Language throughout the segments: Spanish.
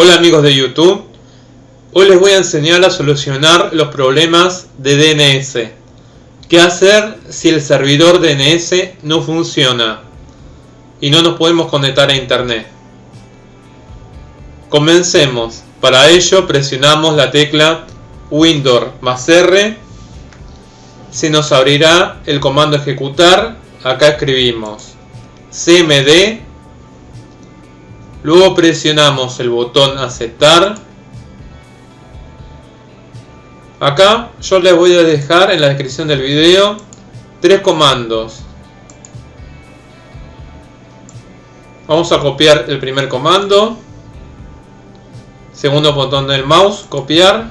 Hola amigos de YouTube, hoy les voy a enseñar a solucionar los problemas de DNS. ¿Qué hacer si el servidor DNS no funciona y no nos podemos conectar a internet? Comencemos. Para ello presionamos la tecla Windows más R. Se nos abrirá el comando ejecutar. Acá escribimos cmd Luego presionamos el botón aceptar. Acá yo les voy a dejar en la descripción del video tres comandos. Vamos a copiar el primer comando. Segundo botón del mouse, copiar.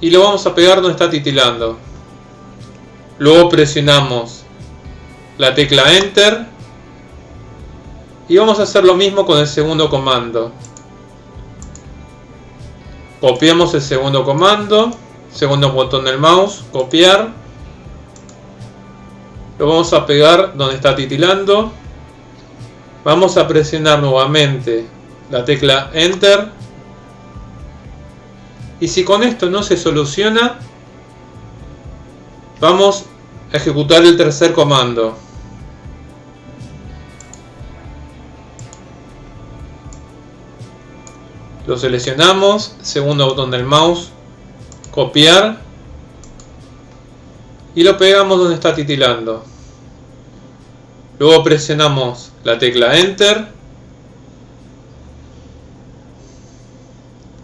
Y lo vamos a pegar donde está titilando. Luego presionamos la tecla Enter y vamos a hacer lo mismo con el segundo comando. Copiamos el segundo comando. Segundo botón del mouse. Copiar. Lo vamos a pegar donde está titilando. Vamos a presionar nuevamente la tecla Enter. Y si con esto no se soluciona, vamos a ejecutar el tercer comando. Lo seleccionamos, segundo botón del mouse, copiar y lo pegamos donde está titilando. Luego presionamos la tecla Enter.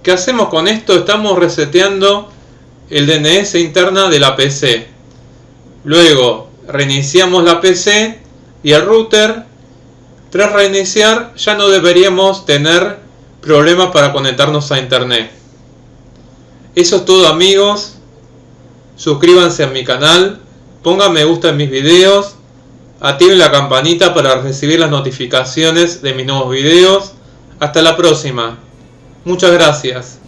¿Qué hacemos con esto? Estamos reseteando el DNS interna de la PC. Luego reiniciamos la PC y el router. Tras reiniciar ya no deberíamos tener Problema para conectarnos a internet. Eso es todo amigos. Suscríbanse a mi canal. Pongan me gusta en mis videos. Activen la campanita para recibir las notificaciones de mis nuevos videos. Hasta la próxima. Muchas gracias.